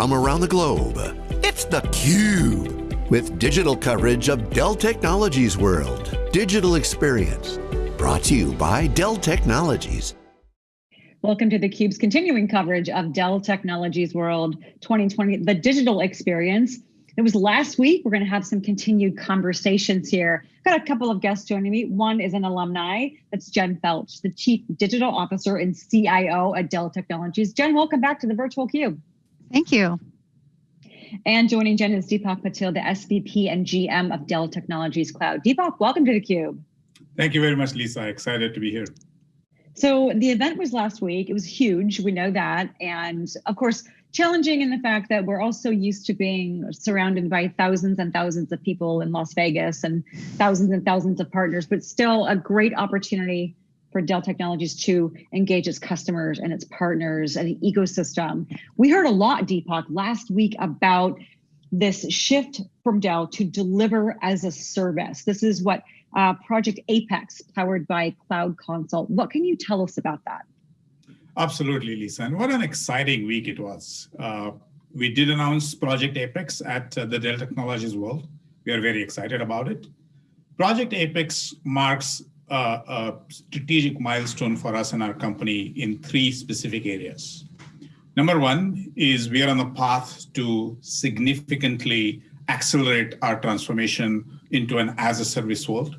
from around the globe. It's theCUBE, with digital coverage of Dell Technologies World. Digital Experience, brought to you by Dell Technologies. Welcome to theCUBE's continuing coverage of Dell Technologies World 2020, the digital experience. It was last week. We're going to have some continued conversations here. Got a couple of guests joining me. One is an alumni. That's Jen Felch, the Chief Digital Officer and CIO at Dell Technologies. Jen, welcome back to the Virtual Cube. Thank you. And joining Jen is Deepak Patil, the SVP and GM of Dell Technologies Cloud. Deepak, welcome to theCUBE. Thank you very much, Lisa. Excited to be here. So the event was last week. It was huge. We know that. And of course, challenging in the fact that we're also used to being surrounded by thousands and thousands of people in Las Vegas and thousands and thousands of partners, but still a great opportunity for Dell Technologies to engage its customers and its partners and the ecosystem. We heard a lot, Deepak, last week about this shift from Dell to deliver as a service. This is what uh, Project Apex, powered by Cloud Console. What can you tell us about that? Absolutely, Lisa. And what an exciting week it was. Uh, we did announce Project Apex at uh, the Dell Technologies World. We are very excited about it. Project Apex marks a strategic milestone for us and our company in three specific areas. Number one is we are on the path to significantly accelerate our transformation into an as a service world.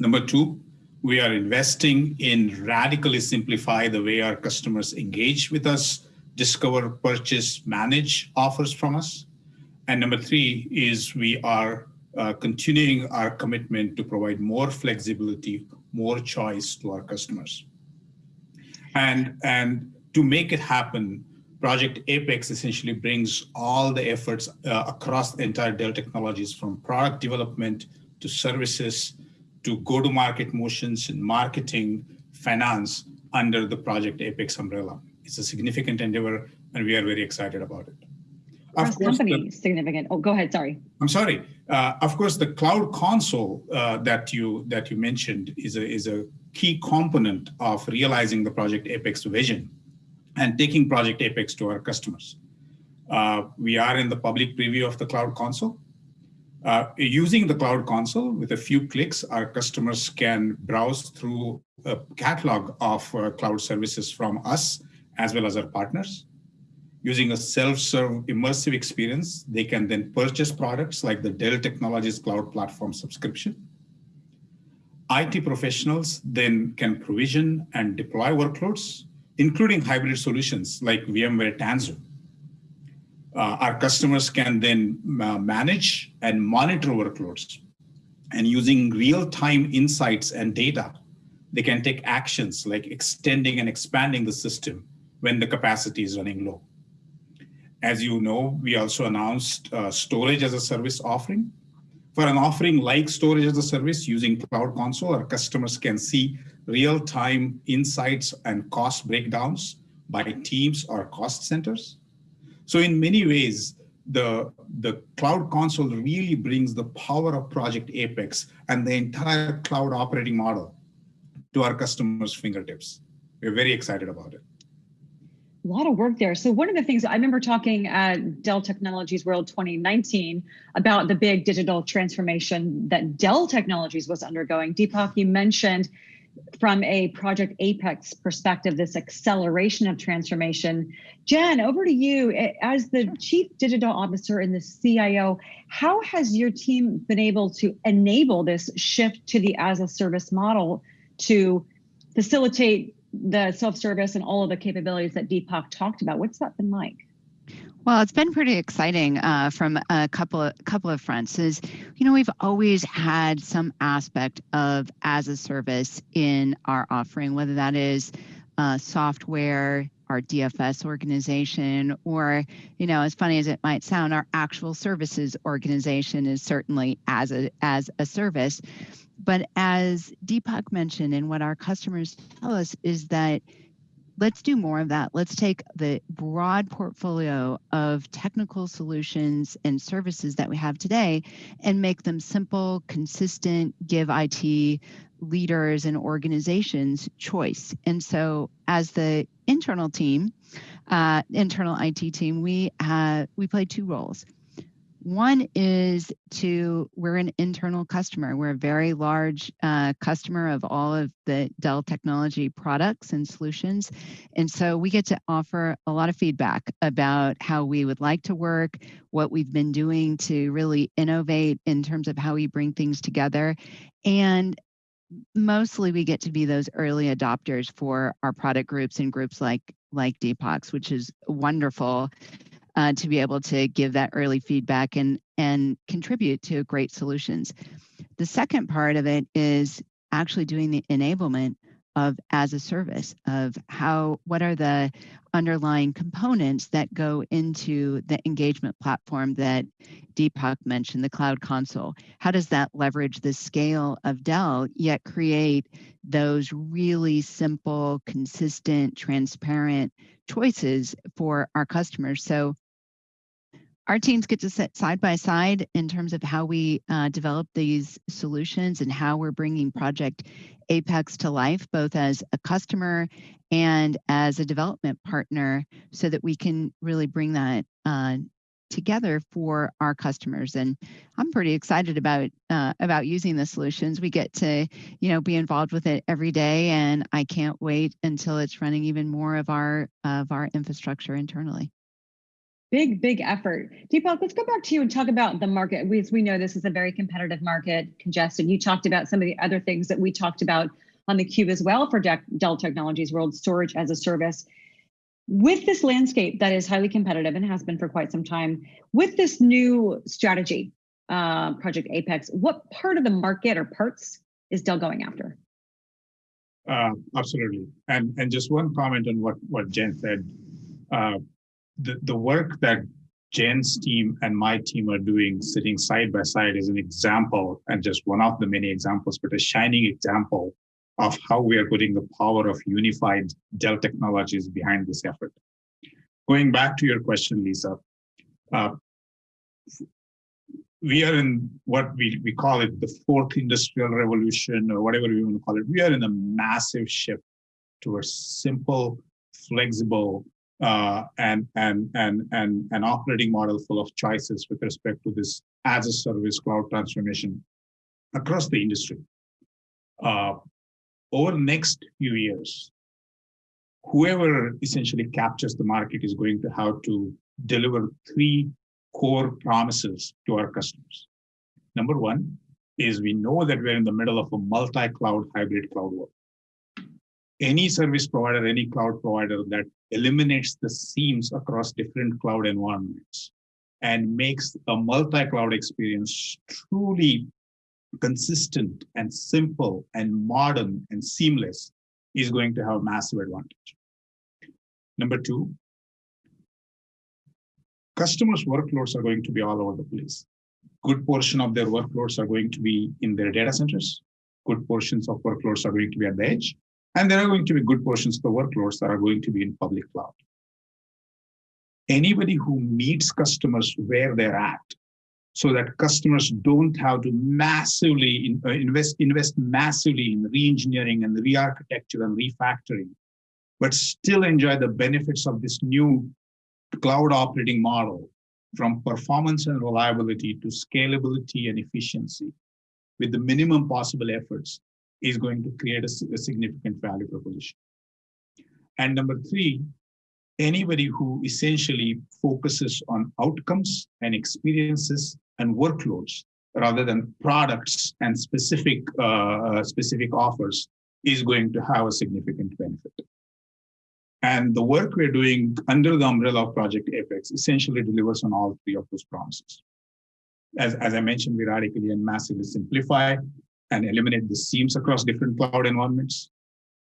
Number two, we are investing in radically simplify the way our customers engage with us, discover, purchase, manage offers from us. And number three is we are uh, continuing our commitment to provide more flexibility, more choice to our customers. And, and to make it happen, Project Apex essentially brings all the efforts uh, across the entire Dell Technologies from product development to services to go-to-market motions and marketing, finance under the Project Apex umbrella. It's a significant endeavor and we are very excited about it. Of course, company the, significant. Oh, go ahead. Sorry. I'm sorry. Uh, of course, the cloud console uh, that you that you mentioned is a is a key component of realizing the Project Apex vision and taking Project Apex to our customers. Uh, we are in the public preview of the Cloud Console. Uh, using the Cloud Console, with a few clicks, our customers can browse through a catalog of uh, cloud services from us, as well as our partners. Using a self-serve immersive experience, they can then purchase products like the Dell Technologies Cloud Platform subscription. IT professionals then can provision and deploy workloads including hybrid solutions like VMware Tanzu. Uh, our customers can then uh, manage and monitor workloads. And using real-time insights and data, they can take actions like extending and expanding the system when the capacity is running low. As you know, we also announced uh, storage as a service offering. For an offering like storage as a service using Cloud Console, our customers can see real-time insights and cost breakdowns by teams or cost centers. So in many ways, the, the Cloud Console really brings the power of Project Apex and the entire cloud operating model to our customers' fingertips. We're very excited about it. A lot of work there. So one of the things I remember talking at Dell Technologies World 2019 about the big digital transformation that Dell Technologies was undergoing. Deepak, you mentioned from a Project Apex perspective, this acceleration of transformation. Jen, over to you. As the Chief Digital Officer and the CIO, how has your team been able to enable this shift to the as a service model to facilitate the self-service and all of the capabilities that Deepak talked about? What's that been like? Well, it's been pretty exciting uh, from a couple of couple of fronts. Is you know we've always had some aspect of as a service in our offering, whether that is uh, software, our DFS organization, or you know, as funny as it might sound, our actual services organization is certainly as a as a service. But as Deepak mentioned, and what our customers tell us is that let's do more of that. Let's take the broad portfolio of technical solutions and services that we have today and make them simple, consistent, give IT leaders and organizations choice. And so as the internal team, uh, internal IT team, we uh, we play two roles. One is to, we're an internal customer. We're a very large uh, customer of all of the Dell technology products and solutions. And so we get to offer a lot of feedback about how we would like to work, what we've been doing to really innovate in terms of how we bring things together. And mostly we get to be those early adopters for our product groups and groups like like Deepak's, which is wonderful uh, to be able to give that early feedback and, and contribute to great solutions. The second part of it is actually doing the enablement of as a service of how what are the underlying components that go into the engagement platform that Deepak mentioned, the cloud console. How does that leverage the scale of Dell yet create those really simple, consistent, transparent choices for our customers? So our teams get to sit side by side in terms of how we uh, develop these solutions and how we're bringing Project Apex to life, both as a customer and as a development partner, so that we can really bring that uh, together for our customers. And I'm pretty excited about uh, about using the solutions. We get to, you know, be involved with it every day, and I can't wait until it's running even more of our of our infrastructure internally. Big, big effort. Deepak, let's go back to you and talk about the market. We, we know this is a very competitive market, congested. You talked about some of the other things that we talked about on the cube as well for Dell Technologies World Storage as a Service. With this landscape that is highly competitive and has been for quite some time, with this new strategy, uh, Project Apex, what part of the market or parts is Dell going after? Uh, absolutely. And and just one comment on what, what Jen said. Uh, the, the work that Jen's team and my team are doing sitting side by side is an example and just one of the many examples, but a shining example of how we are putting the power of unified Dell technologies behind this effort. Going back to your question, Lisa, uh, we are in what we, we call it the fourth industrial revolution or whatever we want to call it. We are in a massive shift towards simple, flexible, uh, and, and, and, and an operating model full of choices with respect to this as a service cloud transformation across the industry. Uh, over the next few years, whoever essentially captures the market is going to have to deliver three core promises to our customers. Number one is we know that we're in the middle of a multi-cloud hybrid cloud world any service provider, any cloud provider that eliminates the seams across different cloud environments and makes a multi-cloud experience truly consistent and simple and modern and seamless is going to have massive advantage. Number two, customers' workloads are going to be all over the place. Good portion of their workloads are going to be in their data centers. Good portions of workloads are going to be at the edge. And there are going to be good portions of the workloads that are going to be in public cloud. Anybody who meets customers where they're at, so that customers don't have to massively uh, invest invest massively in re-engineering and re-architecture and refactoring, but still enjoy the benefits of this new cloud operating model from performance and reliability to scalability and efficiency with the minimum possible efforts is going to create a, a significant value proposition. And number three, anybody who essentially focuses on outcomes and experiences and workloads rather than products and specific uh, specific offers is going to have a significant benefit. And the work we're doing under the umbrella of Project Apex essentially delivers on all three of those promises. As, as I mentioned, we radically and massively simplify and eliminate the seams across different cloud environments.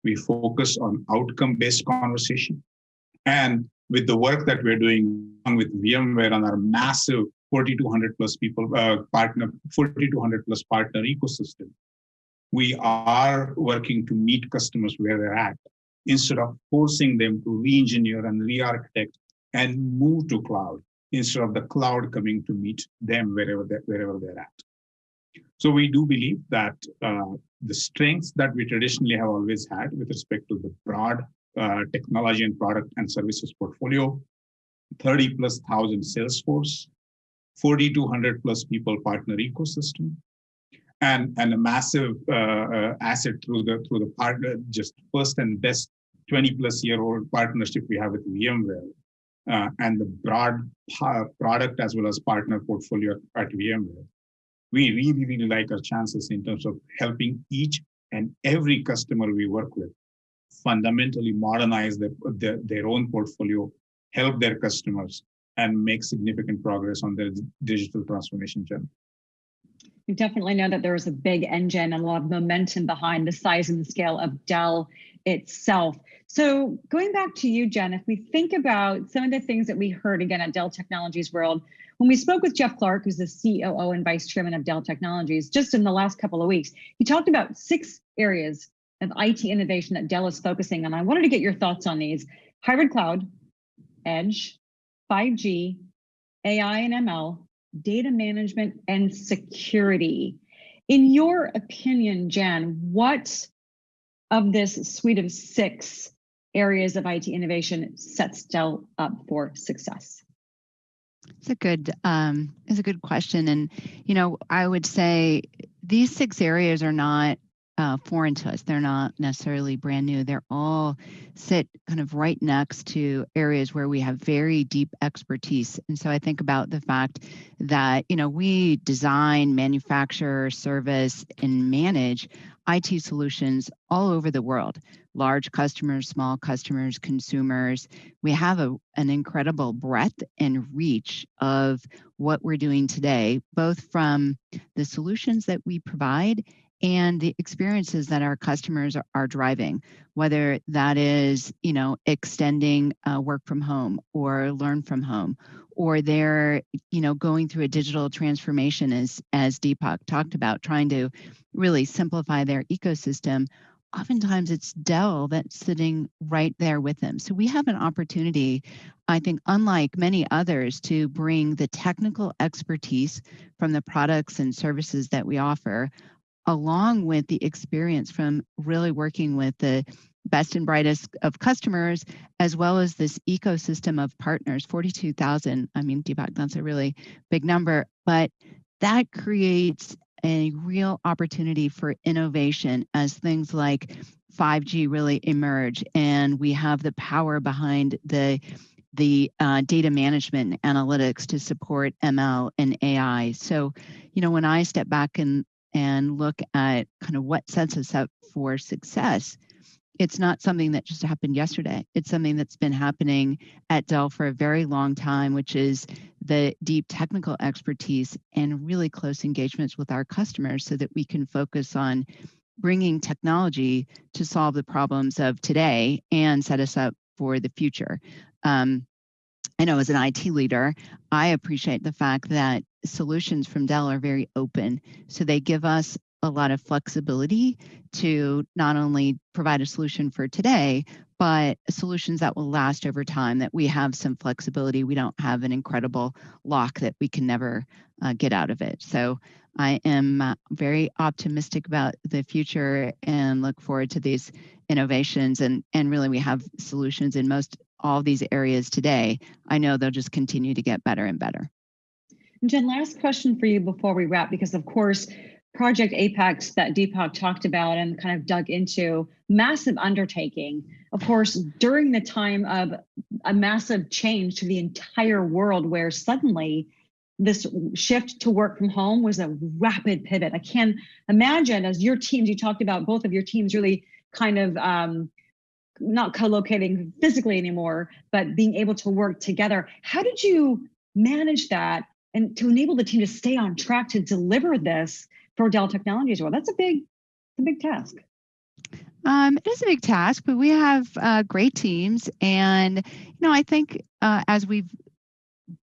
We focus on outcome-based conversation. And with the work that we're doing with VMware on our massive 4,200 plus people uh, partner, 4,200 plus partner ecosystem, we are working to meet customers where they're at instead of forcing them to re-engineer and re-architect and move to cloud instead of the cloud coming to meet them wherever they're, wherever they're at. So we do believe that uh, the strengths that we traditionally have always had with respect to the broad uh, technology and product and services portfolio, 30 plus thousand sales force, 4,200 plus people partner ecosystem, and, and a massive uh, uh, asset through the through the partner, just first and best 20 plus year old partnership we have with VMware, uh, and the broad product as well as partner portfolio at VMware. We really, really like our chances in terms of helping each and every customer we work with fundamentally modernize their, their, their own portfolio, help their customers, and make significant progress on their digital transformation journey. You definitely know that there is a big engine and a lot of momentum behind the size and the scale of Dell itself. So going back to you, Jen, if we think about some of the things that we heard again at Dell Technologies World, when we spoke with Jeff Clarke, who's the COO and Vice Chairman of Dell Technologies, just in the last couple of weeks, he talked about six areas of IT innovation that Dell is focusing on. I wanted to get your thoughts on these. Hybrid cloud, edge, 5G, AI and ML, data management, and security. In your opinion, Jen, what of this suite of six areas of IT innovation sets Dell up for success? It's a good um, it's a good question, and you know I would say these six areas are not uh, foreign to us. They're not necessarily brand new. They're all sit kind of right next to areas where we have very deep expertise. And so I think about the fact that, you know, we design, manufacture, service, and manage IT solutions all over the world large customers, small customers, consumers. We have a, an incredible breadth and reach of what we're doing today, both from the solutions that we provide and the experiences that our customers are, driving, whether that is, you know, extending uh, work from home or learn from home, or they're, you know, going through a digital transformation as, as Deepak talked about, trying to really simplify their ecosystem. Oftentimes it's Dell that's sitting right there with them. So we have an opportunity, I think, unlike many others, to bring the technical expertise from the products and services that we offer along with the experience from really working with the best and brightest of customers, as well as this ecosystem of partners, 42,000. I mean, Deepak, that's a really big number, but that creates a real opportunity for innovation as things like 5G really emerge and we have the power behind the the uh, data management analytics to support ML and AI. So, you know, when I step back and and look at kind of what sets us up for success, it's not something that just happened yesterday. It's something that's been happening at Dell for a very long time, which is the deep technical expertise and really close engagements with our customers so that we can focus on bringing technology to solve the problems of today and set us up for the future. Um, I know as an IT leader, I appreciate the fact that solutions from Dell are very open. So they give us a lot of flexibility to not only provide a solution for today, but solutions that will last over time, that we have some flexibility. We don't have an incredible lock that we can never uh, get out of it. So I am uh, very optimistic about the future and look forward to these innovations. And, and really, we have solutions in most all these areas today. I know they'll just continue to get better and better. Jen, last question for you before we wrap, because of course, Project Apex that Deepak talked about and kind of dug into, massive undertaking. Of course, during the time of a massive change to the entire world where suddenly this shift to work from home was a rapid pivot. I can imagine as your teams, you talked about both of your teams really kind of um, not co-locating physically anymore, but being able to work together. How did you manage that and to enable the team to stay on track to deliver this for Dell Technologies? Well, that's a big, a big task. Um, it is a big task, but we have uh, great teams, and you know, I think uh, as we've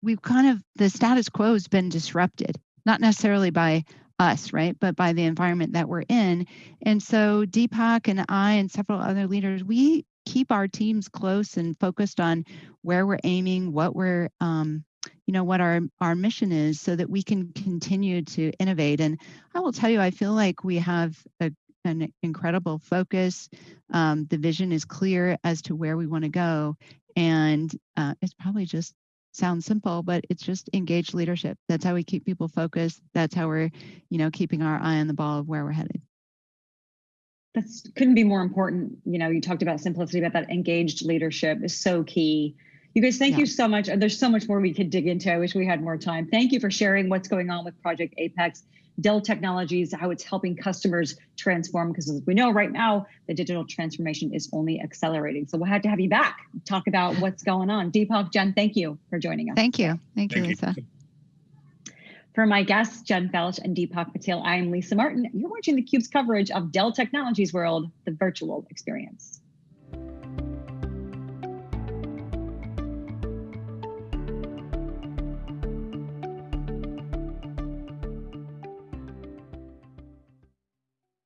we've kind of the status quo has been disrupted, not necessarily by us, right, but by the environment that we're in. And so Deepak and I and several other leaders, we keep our teams close and focused on where we're aiming, what we're um, you know what our our mission is so that we can continue to innovate and i will tell you i feel like we have a, an incredible focus. Um, the vision is clear as to where we want to go. And uh, it's probably just sounds simple, but it's just engaged leadership. That's how we keep people focused. That's how we're, you know, keeping our eye on the ball of where we're headed. That couldn't be more important. You know, you talked about simplicity, about that engaged leadership is so key. You guys, thank yeah. you so much. And there's so much more we could dig into. I wish we had more time. Thank you for sharing what's going on with Project Apex. Dell Technologies, how it's helping customers transform, because as we know right now, the digital transformation is only accelerating. So we'll have to have you back, talk about what's going on. Deepak, Jen, thank you for joining us. Thank you. Thank, thank you, Lisa. You. For my guests, Jen Felch and Deepak Patil, I am Lisa Martin. You're watching theCUBE's coverage of Dell Technologies World, the virtual experience.